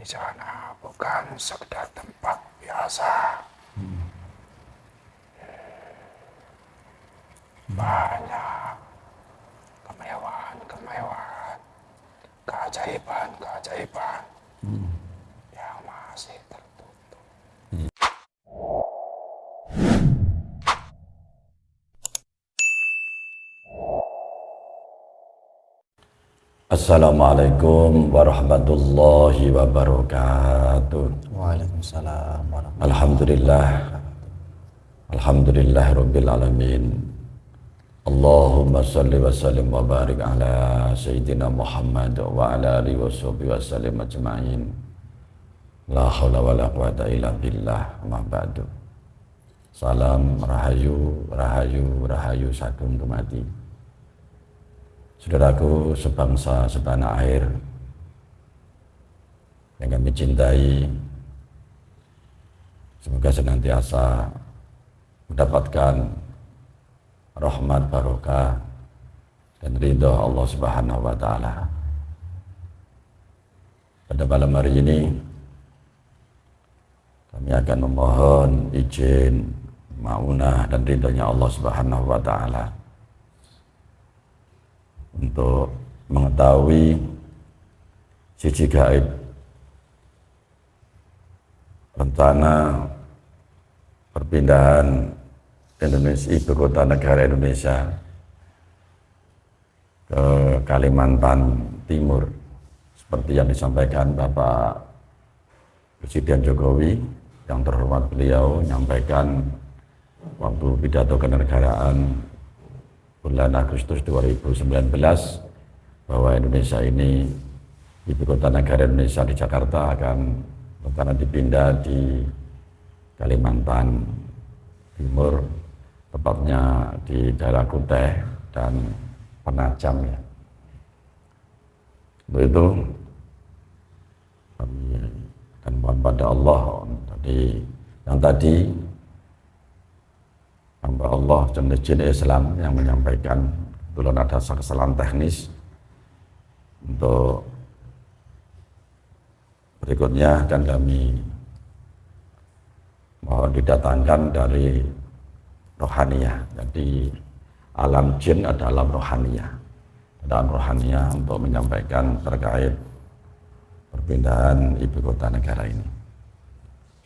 Di sana bukan sekedar tempat biasa. Banyak kemewahan-kemewahan, keajaiban-keajaiban yang masih tertutup. Assalamualaikum warahmatullahi wabarakatuh. Waalaikumsalam warahmatullahi Alhamdulillah. Alhamdulillah rabbil alamin. Allahumma salli wa sallim wa barik ala sayyidina Muhammad wa ala alihi wa sahbihi wa sallim ajma'in. La haula wa la quwata illa billah ma ba'du. Salam rahayu, rahayu, rahayu sagung tumati. Saudaraku sebangsa setanah air yang kami cintai, semoga senantiasa mendapatkan rahmat barokah dan ridho Allah Subhanahu wa taala. Pada malam hari ini kami akan memohon izin maunah dan ridhonya Allah Subhanahu wa taala untuk mengetahui sisi gaib rencana perpindahan Indonesia ibu kota negara Indonesia ke Kalimantan Timur. Seperti yang disampaikan Bapak Presiden Jokowi yang terhormat beliau menyampaikan waktu pidato kenegaraan bulan Agustus 2019 bahwa Indonesia ini ibu kota negara Indonesia di Jakarta akan rencana dipindah di Kalimantan Timur tepatnya di daerah Kuteh dan Penajam ya. Untuk itu kami dan mohon pada Allah tadi yang tadi hamba Allah jenis Islam yang menyampaikan kebetulan ada kesalahan teknis. Untuk berikutnya dan kami mohon didatangkan dari rohaniah. Jadi alam jin ada alam alam rohaniah untuk menyampaikan terkait perpindahan ibu kota negara ini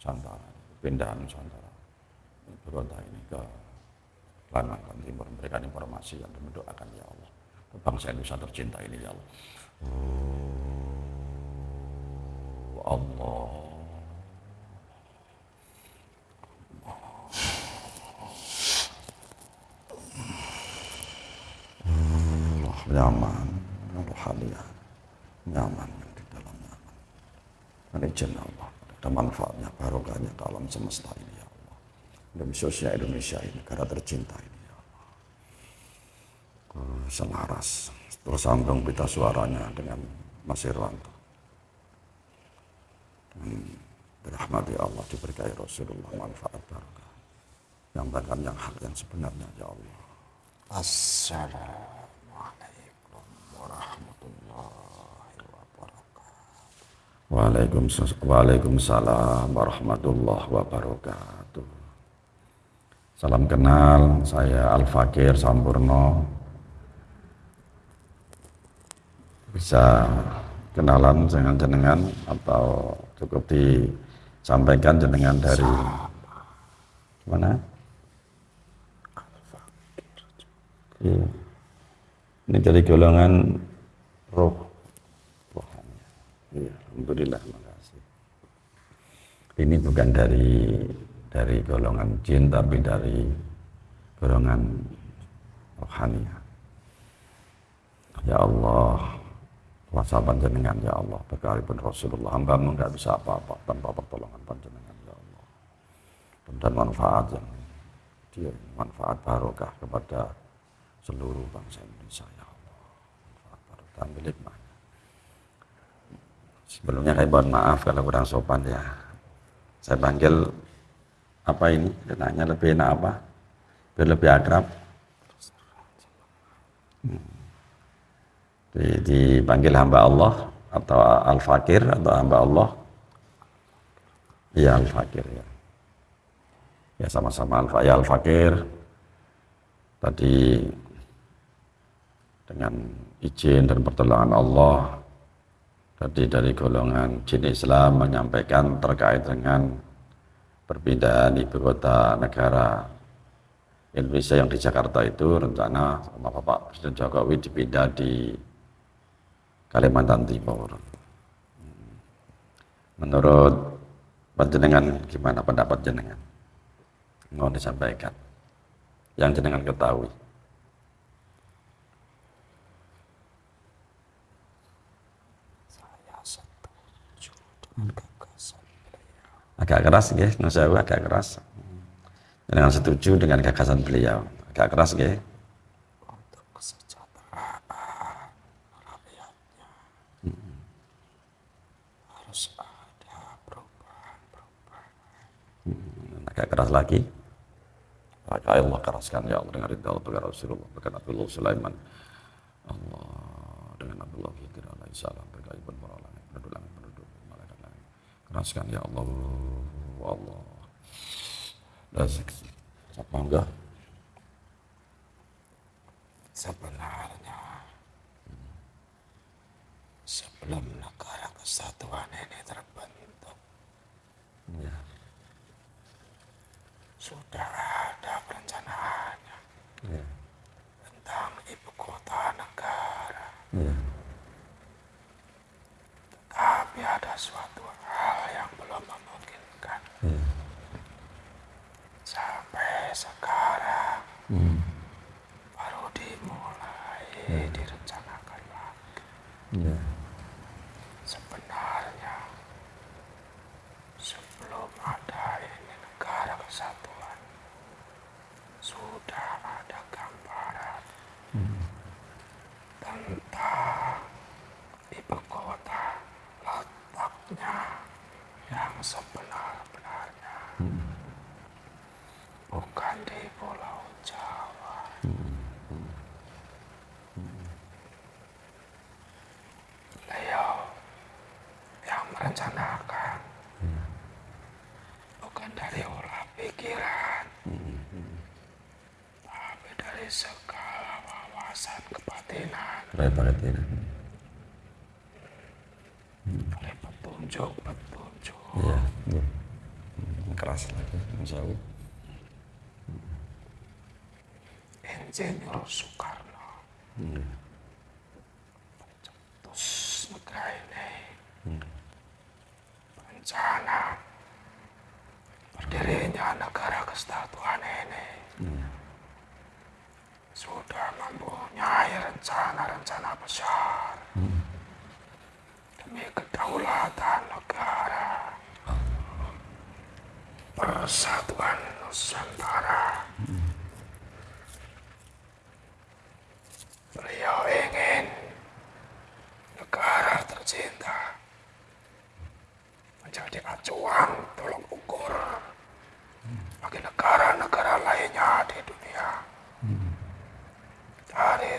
Nusantara, pindahan Nusantara. Kota ini ke Kalimantan Timur. Memberikan informasi yang mendoakan ya Allah. Bangsa Indonesia tercinta ini ya Allah. Oh, Allah. Allah nyaman. Rohaniah nyaman. Yang di dalam nyaman. Ini izin Allah ada manfaatnya, barokahnya ke alam semesta ini ya Allah. Dan khususnya Indonesia ini, negara tercinta ini ya Allah. Selaras, tersambung pita suaranya dengan Mas Irwanto. Dirahmati Allah, diberkahi Rasulullah, manfaat barokah. Yang bahkan yang hak yang sebenarnya ya Allah. Assalamualaikum warahmatullahi wabarakatuh. Waalaikumsalam, warahmatullahi wabarakatuh. Salam kenal, saya Al Fakir Sampurno. Bisa kenalan dengan jenengan atau cukup disampaikan jenengan dari mana? Iya. Ini dari golongan roh rohani. Iya, alhamdulillah, makasih. Ini bukan dari dari golongan jin tapi dari golongan rohani. Ya Allah, kuasa panjenengan ya Allah pun Rasulullah hambamu nggak bisa apa-apa tanpa pertolongan panjenengan ya Allah dan manfaat yang dia manfaat barokah kepada seluruh bangsa Indonesia ya Allah manfaat barokah milik sebelumnya saya mohon maaf kalau kurang sopan ya. Saya panggil apa ini? Nanya lebih enak apa? Biar lebih akrab. Hmm. Dipanggil hamba Allah atau al-fakir atau hamba Allah? Iya al-fakir ya. Ya sama-sama al ya al-fakir. Tadi dengan izin dan pertolongan Allah tadi dari golongan jin Islam menyampaikan terkait dengan perpindahan ibu kota negara Indonesia yang di Jakarta itu rencana sama Bapak Presiden Jokowi dipindah di Kalimantan Timur. Menurut panjenengan gimana pendapat jenengan? Mohon disampaikan. Yang jenengan ketahui. Saya setuju dengan gagasan beliau. Agak keras ya, agak keras. Jenengan setuju dengan gagasan beliau. Agak keras ya. agak keras lagi maka Allah keraskan ya Allah dengan ridha Allah Rasulullah dengan Abdullah Sulaiman Allah dengan Abdullah Khidir alaihi salam keraskan ya Allah Allah dan siapa enggak sebenarnya sebelum negara kesatuan ini terbentuk ya sudah ada perencanaannya yeah. tentang ibu kota negara. Yeah. Tetapi ada suatu hal yang belum memungkinkan. Yeah. Sampai sekarang mm. baru dimulai yeah. direncanakan lagi. Yeah. Sebenarnya sebelum ada ini negara kesatuan sudah ada gambaran hmm. tentang ibu kota letaknya yang sebenar-benarnya hmm. bukan di Pulau Jawa. Hmm. Beliau yang merencanakan bukan dari olah pikiran segala wawasan Kebatinan. Hmm. Oleh petunjuk, petunjuk. Iya, iya. Keras lagi, Allah. Insinyur Soekarno. Hmm. Pencetus negara ini. Hmm. Berencana berdirinya negara kesatuan ini. Hmm sudah mempunyai rencana-rencana besar demi kedaulatan negara persatuan Nusantara. Hmm. Beliau ingin negara tercinta menjadi acuan tolong ukur bagi negara-negara lainnya di dunia. Hmm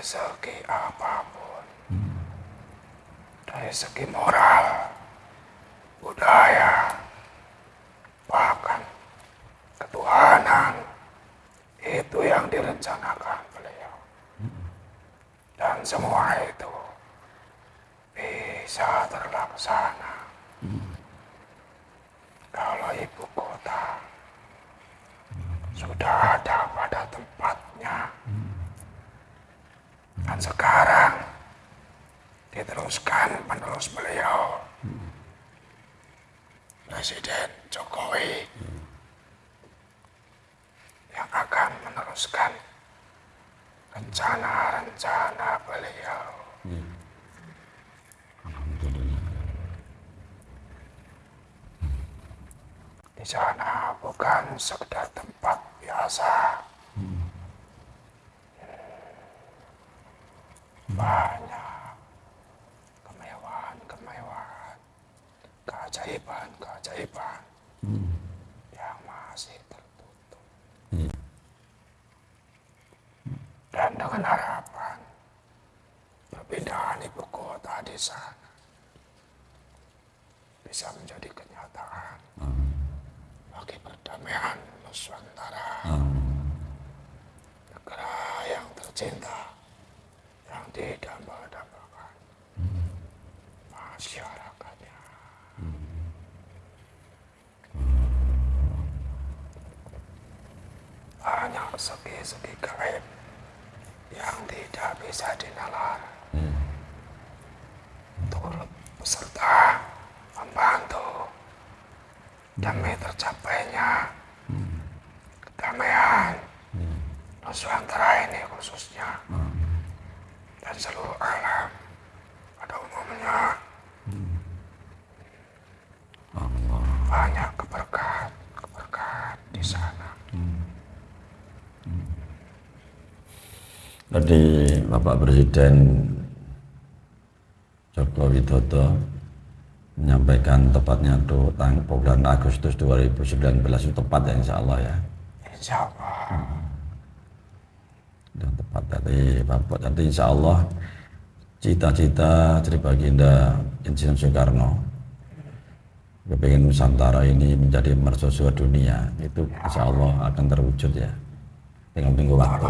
dari segi apa pun. Dari segi moral budaya bahkan ketuhanan itu yang direncanakan beliau. Dan semua itu bisa terlaksana. Kalau ibu kota sudah Sekarang diteruskan penerus beliau. Hmm. Presiden Jokowi hmm. yang akan meneruskan rencana-rencana beliau. Hmm. Di sana bukan sekedar tempat biasa. Keajaiban-keajaiban yang masih tertutup. Dan dengan harapan perpindahan ibu kota di sana bisa menjadi kenyataan bagi perdamaian Nusantara. Negara yang tercinta, yang didamba-dambakan masyarakatnya. Banyak segi-segi gaib yang tidak bisa dinalar. Turut beserta membantu demi tercapainya. Kedamaian. Nusantara ini khususnya. Dan seluruh alam. Pada umumnya. Banyak keberkahan keberkahan di sana Tadi Bapak Presiden Joko Widodo menyampaikan tepatnya itu tang bulan Agustus 2019 itu tepat ya Insya Allah ya. insya Allah. Dan tepat. Tadi Bapak tadi Insya Allah cita-cita Sri Baginda Insinyur Soekarno kepingin Nusantara ini menjadi mercusuar dunia. Itu Insya Allah akan terwujud ya. Tinggal tunggu waktu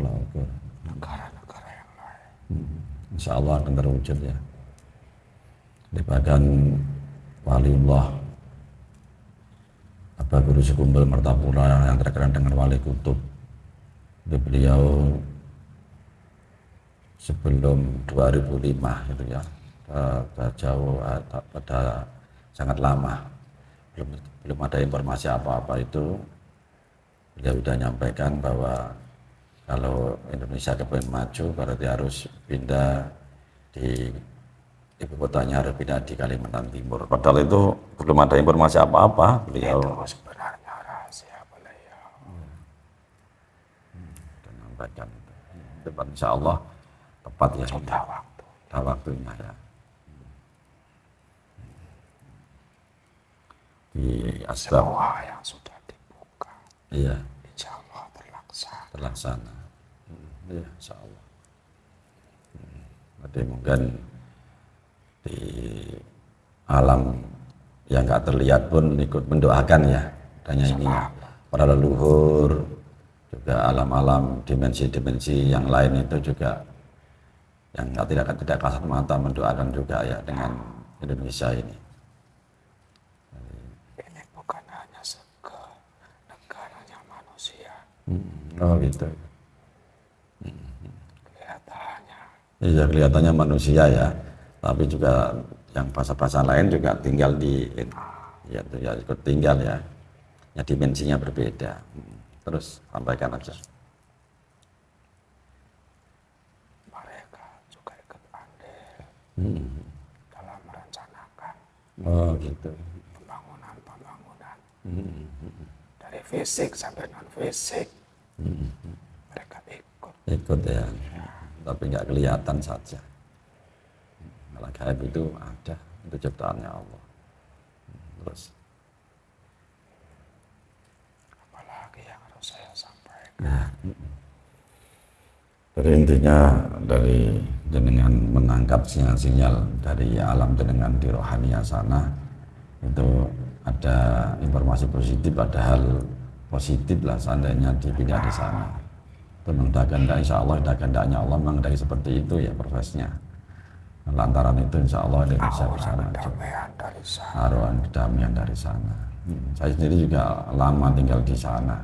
negara-negara yang lain Insya Allah akan terwujud ya. Di bahkan waliullah apa guru sekumbel Mertapura yang terkenal dengan wali kutub itu beliau sebelum 2005 itu ya pada jauh pada sangat lama belum belum ada informasi apa-apa itu beliau sudah nyampaikan bahwa kalau Indonesia kepengen maju berarti harus pindah di ibu kotanya harus pindah di Kalimantan Timur. Padahal itu belum ada informasi apa-apa. Beliau itu sebenarnya rahasia beliau sudah menyampaikan itu. Depan insya Allah tepat ya. sudah waktu Sudah waktunya ya. Di asbab, semua yang sudah dibuka iya terlaksana terlaksana. Hmm, Iya, insya Allah. Hmm, mungkin di alam yang nggak terlihat pun ikut mendoakan ya. Tanya ini para leluhur, juga alam-alam dimensi-dimensi yang lain itu juga yang nggak tidak tidak kasat mata mendoakan juga ya dengan Indonesia ini bukan hanya seke negaranya manusia Hmm, Oh gitu. kelihatannya Iya kelihatannya manusia ya, tapi juga yang bahasa-bahasa lain juga tinggal di ya, itu ya ikut tinggal ya, ya dimensinya berbeda. Hmm. Terus sampaikan aja. mereka juga ikut andil Hmm. dalam merencanakan Oh gitu. pembangunan-pembangunan Hmm. dari fisik sampai non fisik mereka ikut Ikut ya, tapi nggak kelihatan saja. Malah gaib itu ada, itu ciptaannya Allah. Terus apalagi yang harus saya sampaikan Ya. Jadi intinya dari jenengan menangkap sinyal-sinyal dari alam jenengan di rohania sana itu ada informasi positif, ada hal positif lah seandainya dipindah di sana. Itu kehendak, insya Allah dah kehendaknya Allah memang dari seperti itu ya prosesnya. Lantaran itu insya Allah Indonesia bisa sana haruan kedamaian dari sana. Hmm, Saya sendiri juga lama tinggal di sana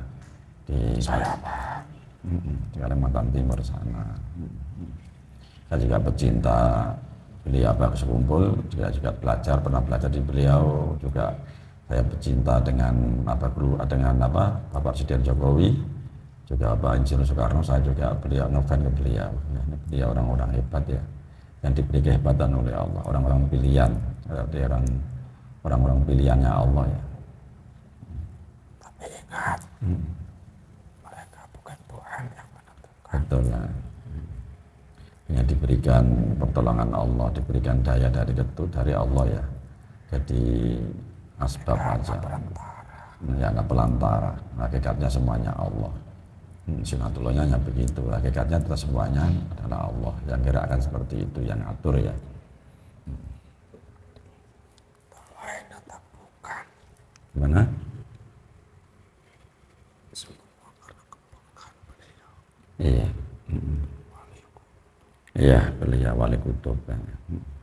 di saya paham Mm-mm, di Kalimantan Timur sana. Saya juga pecinta beliau Abah Sekumpul, juga juga belajar pernah belajar di beliau juga saya pecinta dengan apa dengan apa Bapak Presiden Jokowi juga Bapak Insinyur Soekarno saya juga beliau ngefan ke beliau. Ya, ini beliau orang-orang hebat ya yang diberi kehebatan oleh Allah. Orang-orang pilihan orang orang-orang pilihannya Allah ya. Ingat, mereka bukan Tuhan yang menentukan. betul ya. Diberikan pertolongan Allah diberikan daya dari itu dari Allah ya. Jadi asbab aja nggak pelantara. Hakikatnya semuanya Allah. Hmm, sunatullahnya hanya begitu. Hakikatnya itu semuanya adalah Allah. Yang gerakkan seperti itu yang atur ya. Lain tetap bukan. gimana? Semua karena kebaikan beliau. iya. Mm. iya beliau wali kutub kan. Mm.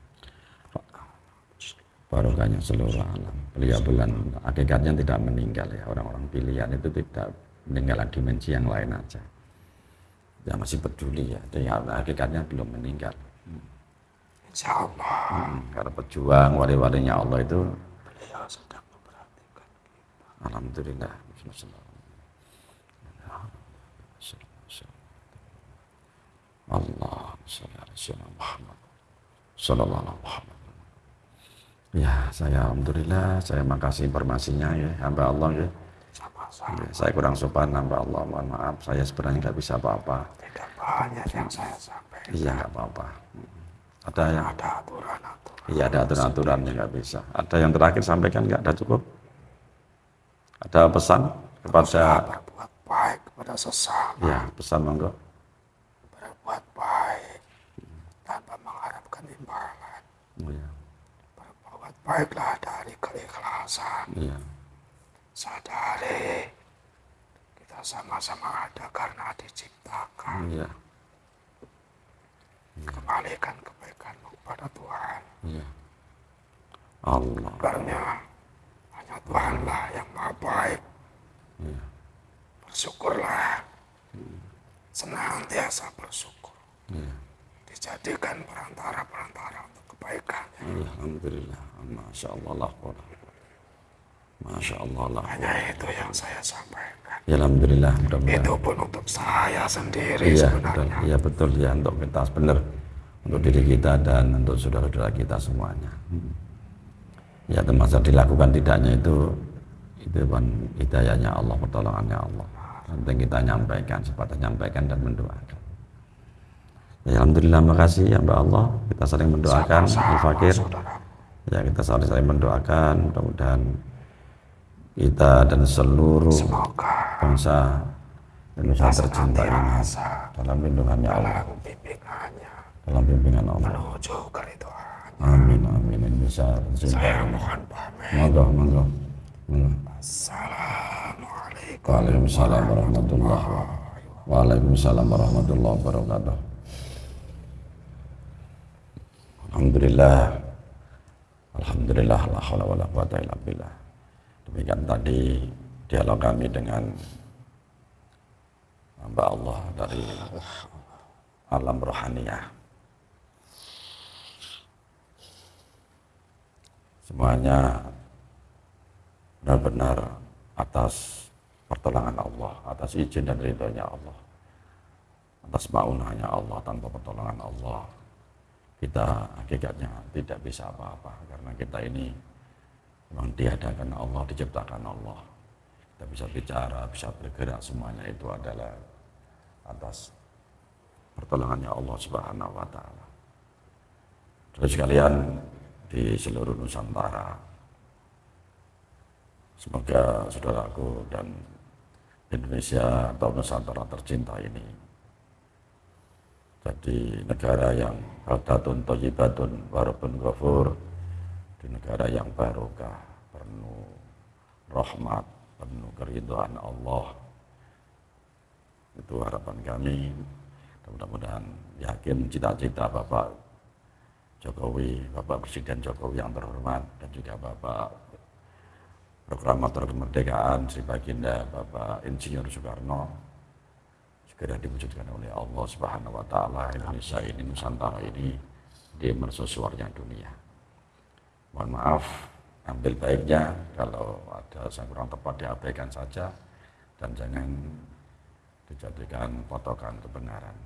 Barokahnya seluruh alam. Beliau bulan hakikatnya tidak meninggal ya. Orang-orang pilihan itu tidak meninggalkan dimensi yang lain aja. Ya masih peduli ya. Jadi hakikatnya belum meninggal. Insya Allah Hmm, karena pejuang wali-walinya Allah itu beliau sedang memperhatikan kita. alhamdulillah. Allah Muhammad. Sallallahu alaihi Muhammad Ya, saya alhamdulillah, saya makasih informasinya ya, hamba Allah ya. Ya, Saya kurang sopan hamba Allah, mohon maaf, saya sebenarnya nggak bisa apa-apa. tidak banyak yang saya sampaikan. Iya nggak apa-apa. Ada yang, Ada aturan-aturan. iya ada aturan-aturan yang nggak bisa. Ada yang terakhir sampaikan nggak ada cukup? Ada pesan kepada, Berbuat baik kepada sesama. ya pesan monggo. Berbuat baik tanpa mengharapkan imbalan. Oh, iya, Berbuat baiklah dari keikhlasan. iya, Sadari kita sama-sama ada karena diciptakan. iya, Kembalikan kebaikanmu kepada Tuhan. iya. Allah, Karena hanya Tuhanlah yang maha baik. iya, Bersyukurlah. Senantiasa bersyukur. iya. Dijadikan perantara-perantara kebaikan. Alhamdulillah, masya Allah lah, masya Allah lah. Hanya itu yang saya sampaikan. Ya, alhamdulillah, mudah-mudahan. Itu pun untuk saya sendiri Iya, betul. sebenarnya. Iya betul ya untuk kita benar untuk diri kita dan untuk saudara-saudara kita semuanya. Ya termasuk dilakukan tidaknya itu itu kan hidayahnya Allah, pertolongannya Allah. Penting kita nyampaikan, sebatas nyampaikan dan mendoakan. Ya, Alhamdulillah makasih ya Mbak Allah. Kita saling mendoakan Al-Fakir. Saudara. ya kita saling saling mendoakan. Mudah-mudahan kita dan seluruh Semoga bangsa Indonesia tercinta ini dalam lindungannya Allah. dalam pimpinan Allah. Amin amin. Indonesia tercinta Saya mohon pamit. monggo monggo. Assalamualaikum. Warahmatullahi wabarakatuh Waalaikumsalam warahmatullahi wabarakatuh Alhamdulillah. Alhamdulillah la haula wala quwata Demikian tadi dialog kami dengan hamba Allah dari alam rohaniah. Semuanya benar-benar atas pertolongan Allah, atas izin dan ridhonya Allah, atas maunahnya Allah tanpa pertolongan Allah. Kita hakikatnya tidak bisa apa-apa karena kita ini memang diadakan Allah, diciptakan Allah. Kita bisa bicara, bisa bergerak, semuanya itu adalah atas pertolongannya Allah Subhanahu wa taala. Terus sekalian di seluruh Nusantara Semoga saudaraku dan Indonesia atau Nusantara tercinta ini jadi negara yang baldatun thayyibatun warabun ghafur. Di negara yang barokah penuh rahmat penuh keridhaan Allah. Itu harapan kami. Mudah-mudahan yakin cita-cita Bapak Jokowi, Bapak Presiden Jokowi yang terhormat dan juga Bapak proklamator kemerdekaan Sri Baginda Bapak Insinyur Soekarno segera diwujudkan oleh Allah Subhanahu wa taala Indonesia ini Nusantara ini di mercusuarnya dunia. Mohon maaf ambil baiknya. Kalau ada yang kurang tepat diabaikan saja. Dan jangan dijadikan patokan kebenaran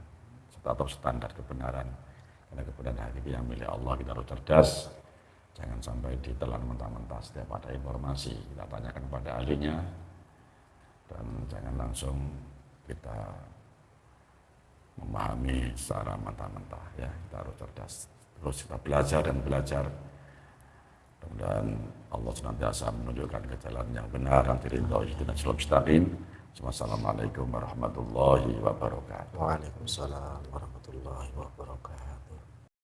atau standar kebenaran. Karena kebenaran hakiki yang milik Allah kita harus cerdas. Jangan sampai ditelan mentah-mentah setiap ada informasi. Kita tanyakan kepada ahlinya dan jangan langsung kita memahami secara mentah-mentah ya. Kita harus cerdas. Terus kita belajar dan belajar. Mudah-mudahan Allah senantiasa menunjukkan ke jalan yang benar. Diridhoi dengan selalu mustaqim. Wassalamualaikum warahmatullahi wabarakatuh. Waalaikumsalam warahmatullahi wabarakatuh.